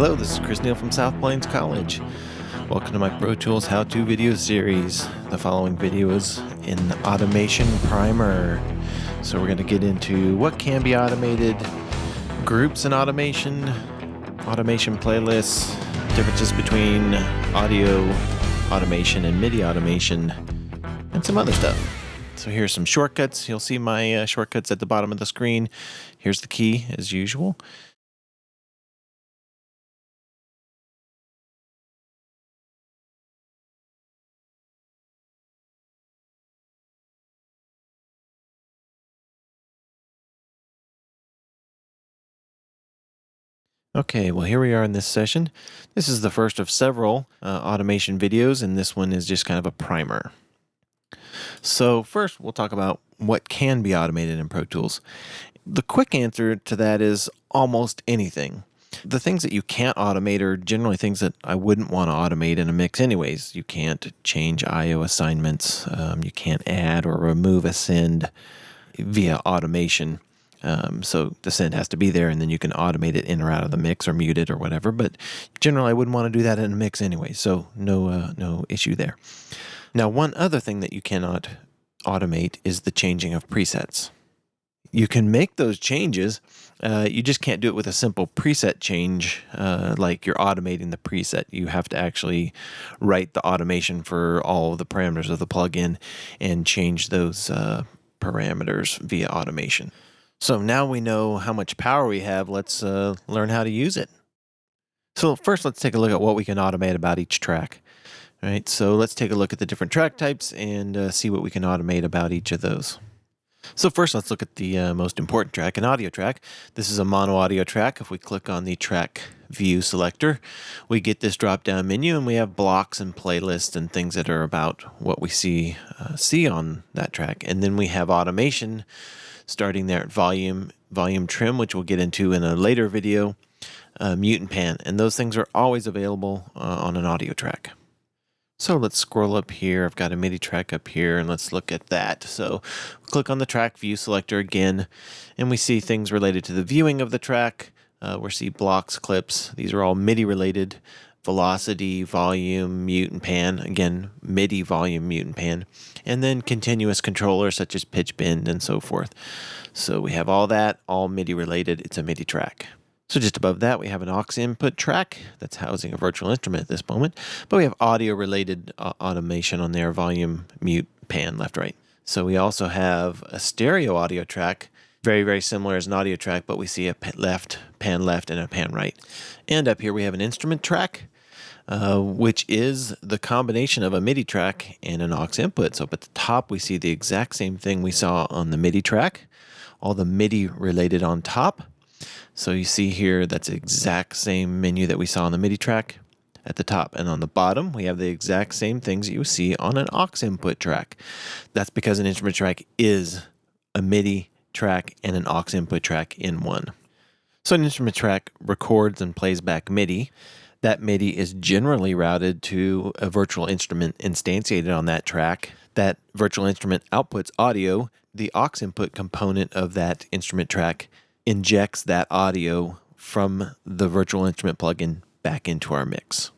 Hello, this is Chris Neal from South Plains College. Welcome to my Pro Tools how-to video series. The following video is in Automation Primer. So we're going to get into what can be automated, groups in automation, automation playlists, differences between audio automation and MIDI automation, and some other stuff. So here's some shortcuts. You'll see my uh, shortcuts at the bottom of the screen. Here's the key as usual. Okay, well here we are in this session. This is the first of several uh, automation videos and this one is just kind of a primer. So first we'll talk about what can be automated in Pro Tools. The quick answer to that is almost anything. The things that you can't automate are generally things that I wouldn't want to automate in a mix anyways. You can't change I.O. assignments. Um, you can't add or remove a send via automation. Um, so the send has to be there, and then you can automate it in or out of the mix or mute it or whatever. But generally, I wouldn't want to do that in a mix anyway, so no uh, no issue there. Now, one other thing that you cannot automate is the changing of presets. You can make those changes. Uh, you just can't do it with a simple preset change, uh, like you're automating the preset. You have to actually write the automation for all of the parameters of the plugin and change those uh, parameters via automation. So now we know how much power we have, let's uh, learn how to use it. So first let's take a look at what we can automate about each track. All right, so let's take a look at the different track types and uh, see what we can automate about each of those. So first let's look at the uh, most important track, an audio track. This is a mono audio track. If we click on the track view selector, we get this drop down menu and we have blocks and playlists and things that are about what we see, uh, see on that track. And then we have automation starting there at volume, volume trim, which we'll get into in a later video, uh, mute and pan. And those things are always available uh, on an audio track. So let's scroll up here. I've got a MIDI track up here and let's look at that. So click on the track view selector again and we see things related to the viewing of the track. Uh, we see blocks, clips. These are all MIDI related. Velocity, volume, mute and pan. Again, MIDI, volume, mute and pan. And then continuous controllers such as pitch bend and so forth. So we have all that, all MIDI related. It's a MIDI track. So just above that, we have an aux input track that's housing a virtual instrument at this moment, but we have audio related uh, automation on there, volume, mute, pan, left, right. So we also have a stereo audio track, very, very similar as an audio track, but we see a left, pan left, and a pan right. And up here we have an instrument track, uh, which is the combination of a MIDI track and an aux input. So up at the top, we see the exact same thing we saw on the MIDI track, all the MIDI related on top. So you see here, that's the exact same menu that we saw on the MIDI track at the top. And on the bottom, we have the exact same things that you see on an aux input track. That's because an instrument track is a MIDI track and an aux input track in one. So an instrument track records and plays back MIDI. That MIDI is generally routed to a virtual instrument instantiated on that track. That virtual instrument outputs audio. The aux input component of that instrument track injects that audio from the virtual instrument plugin back into our mix.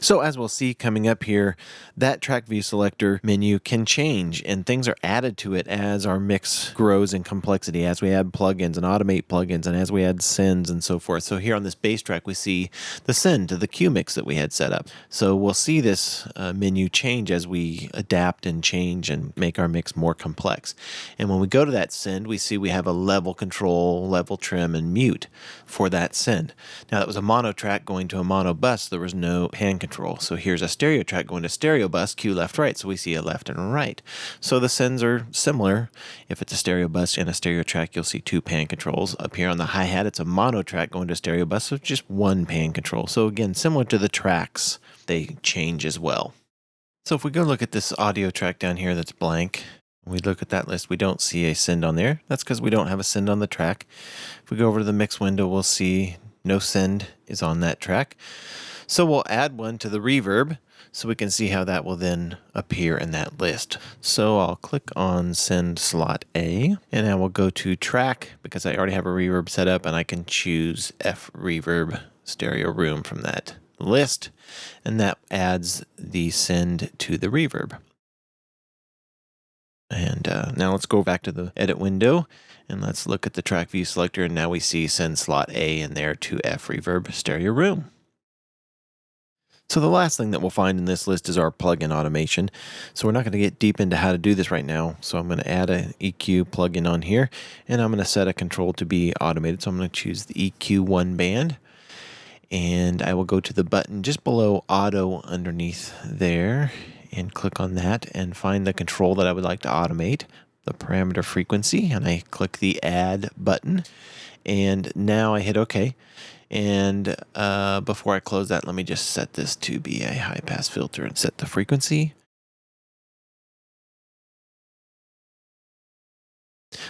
So as we'll see coming up here, that track view selector menu can change and things are added to it as our mix grows in complexity, as we add plugins and automate plugins and as we add sends and so forth. So here on this bass track, we see the send to the cue mix that we had set up. So we'll see this uh, menu change as we adapt and change and make our mix more complex. And when we go to that send, we see we have a level control, level trim, and mute for that send. Now that was a mono track going to a mono bus. There was no pan control. So here's a stereo track going to stereo bus, cue left, right. So we see a left and a right. So the sends are similar. If it's a stereo bus and a stereo track, you'll see two pan controls. Up here on the hi-hat, it's a mono track going to stereo bus, so just one pan control. So again, similar to the tracks, they change as well. So if we go look at this audio track down here that's blank, we look at that list, we don't see a send on there. That's because we don't have a send on the track. If we go over to the mix window, we'll see no send is on that track. So we'll add one to the reverb. so we can see how that will then appear in that list. So I'll click on send slot A and I will go to track because I already have a reverb set up and I can choose F reverb stereo room from that list and that adds the send to the reverb. And uh, now let's go back to the edit window and let's look at the track view selector. And now we see send slot A in there to F reverb stereo room. So the last thing that we'll find in this list is our plugin automation. So we're not going to get deep into how to do this right now. So I'm going to add an EQ plugin on here and I'm going to set a control to be automated. So I'm going to choose the EQ1 band and I will go to the button just below auto underneath there and click on that and find the control that I would like to automate, the parameter frequency, and I click the add button. And now I hit OK. And uh, before I close that, let me just set this to be a high pass filter and set the frequency.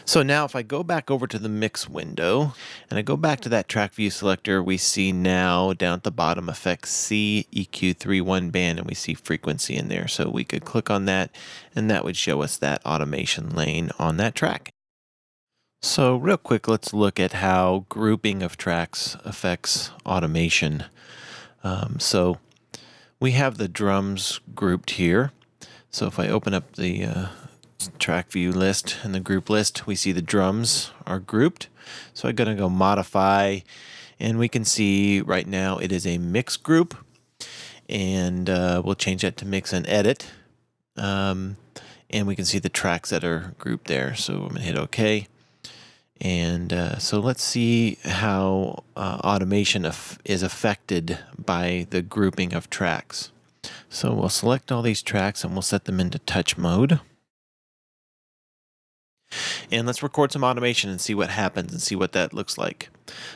So now if I go back over to the mix window and I go back to that track view selector, we see now down at the bottom effects C EQ31 band and we see frequency in there. So we could click on that and that would show us that automation lane on that track. So real quick, let's look at how grouping of tracks affects automation. Um, so we have the drums grouped here. So if I open up the uh, track view list and the group list, we see the drums are grouped. So I'm going to go modify and we can see right now it is a mix group and uh, we'll change that to mix and edit. Um, and we can see the tracks that are grouped there. So I'm going to hit OK. And uh, so let's see how uh, automation is affected by the grouping of tracks. So we'll select all these tracks and we'll set them into touch mode. And let's record some automation and see what happens and see what that looks like.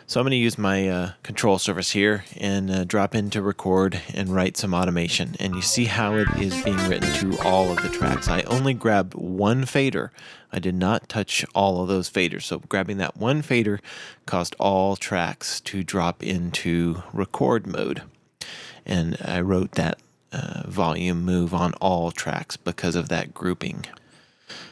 So I'm going to use my uh, control surface here and uh, drop into record and write some automation. And you see how it is being written to all of the tracks. I only grabbed one fader. I did not touch all of those faders. So grabbing that one fader caused all tracks to drop into record mode. And I wrote that uh, volume move on all tracks because of that grouping.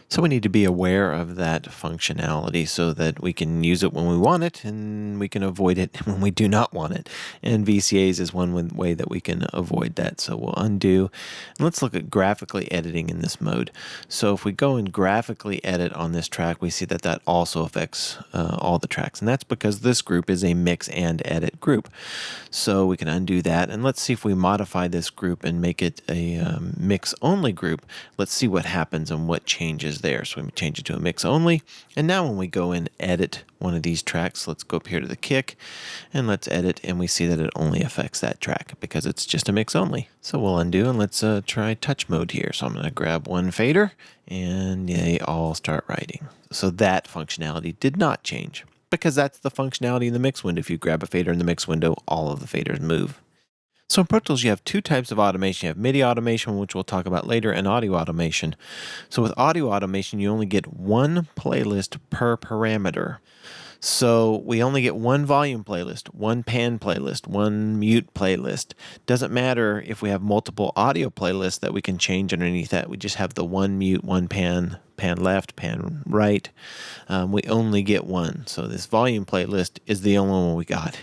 So we need to be aware of that functionality so that we can use it when we want it and we can avoid it when we do not want it. And VCAs is one way that we can avoid that. So we'll undo. Let's look at graphically editing in this mode. So if we go and graphically edit on this track, we see that that also affects uh, all the tracks. And that's because this group is a mix and edit group. So we can undo that. And let's see if we modify this group and make it a um, mix only group. Let's see what happens and what changes there. So we change it to a mix only. And now when we go and edit one of these tracks, let's go up here to the kick and let's edit. And we see that it only affects that track because it's just a mix only. So we'll undo and let's uh, try touch mode here. So I'm going to grab one fader and they all start writing. So that functionality did not change because that's the functionality in the mix window. If you grab a fader in the mix window, all of the faders move. So in Pro Tools, you have two types of automation. You have MIDI automation, which we'll talk about later, and audio automation. So with audio automation, you only get one playlist per parameter. So we only get one volume playlist, one pan playlist, one mute playlist. Doesn't matter if we have multiple audio playlists that we can change underneath that. We just have the one mute, one pan pan left, pan right. Um, we only get one. So this volume playlist is the only one we got.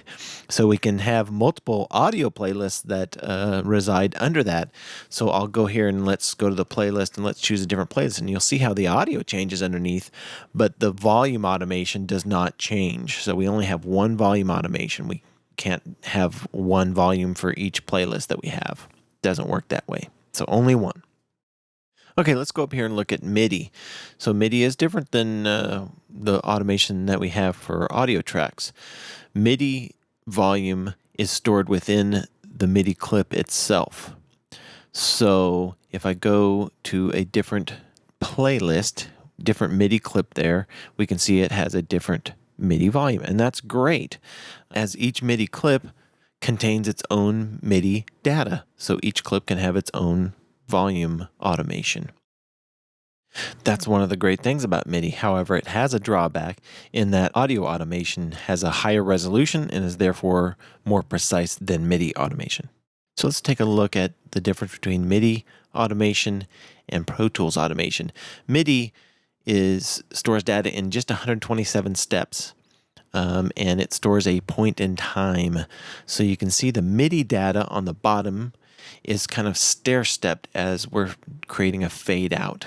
So we can have multiple audio playlists that uh, reside under that. So I'll go here and let's go to the playlist and let's choose a different playlist. And you'll see how the audio changes underneath, but the volume automation does not change. So we only have one volume automation. We can't have one volume for each playlist that we have. Doesn't work that way. So only one. Okay, let's go up here and look at MIDI. So MIDI is different than uh, the automation that we have for audio tracks. MIDI volume is stored within the MIDI clip itself. So if I go to a different playlist, different MIDI clip there, we can see it has a different MIDI volume, and that's great, as each MIDI clip contains its own MIDI data. So each clip can have its own volume automation. That's one of the great things about MIDI. However, it has a drawback in that audio automation has a higher resolution and is therefore more precise than MIDI automation. So let's take a look at the difference between MIDI automation and Pro Tools automation. MIDI is stores data in just 127 steps. Um, and it stores a point in time. So you can see the MIDI data on the bottom is kind of stair stepped as we're creating a fade out.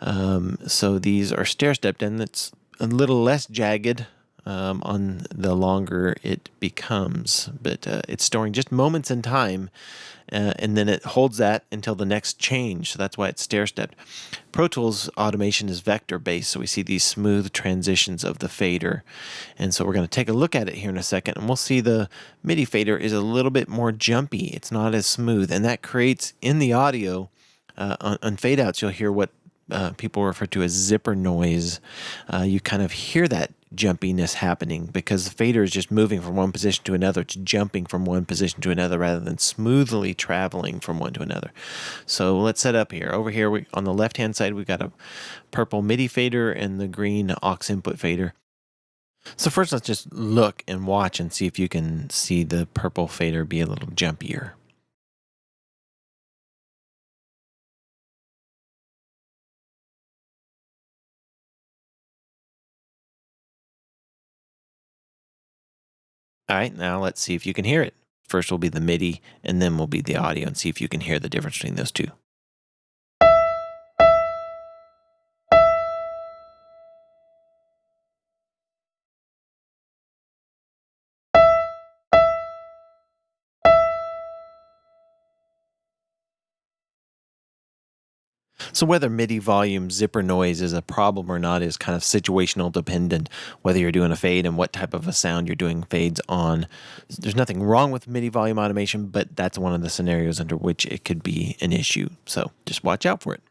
Um, so these are stair stepped and it's a little less jagged um, on the longer it becomes. But uh, it's storing just moments in time, uh, and then it holds that until the next change. So that's why it's stair stepped. Pro Tools automation is vector based, so we see these smooth transitions of the fader. And so we're going to take a look at it here in a second, and we'll see the MIDI fader is a little bit more jumpy. It's not as smooth, and that creates in the audio. Uh, on, on fade outs, you'll hear what uh, people refer to as zipper noise. Uh, you kind of hear that jumpiness happening because the fader is just moving from one position to another. It's jumping from one position to another rather than smoothly traveling from one to another. So let's set up here. Over here we, on the left hand side, we've got a purple MIDI fader and the green aux input fader. So first let's just look and watch and see if you can see the purple fader be a little jumpier. All right, now let's see if you can hear it. First will be the MIDI, and then will be the audio, and see if you can hear the difference between those two. So whether MIDI volume zipper noise is a problem or not is kind of situational dependent, whether you're doing a fade and what type of a sound you're doing fades on. There's nothing wrong with MIDI volume automation, but that's one of the scenarios under which it could be an issue. So just watch out for it.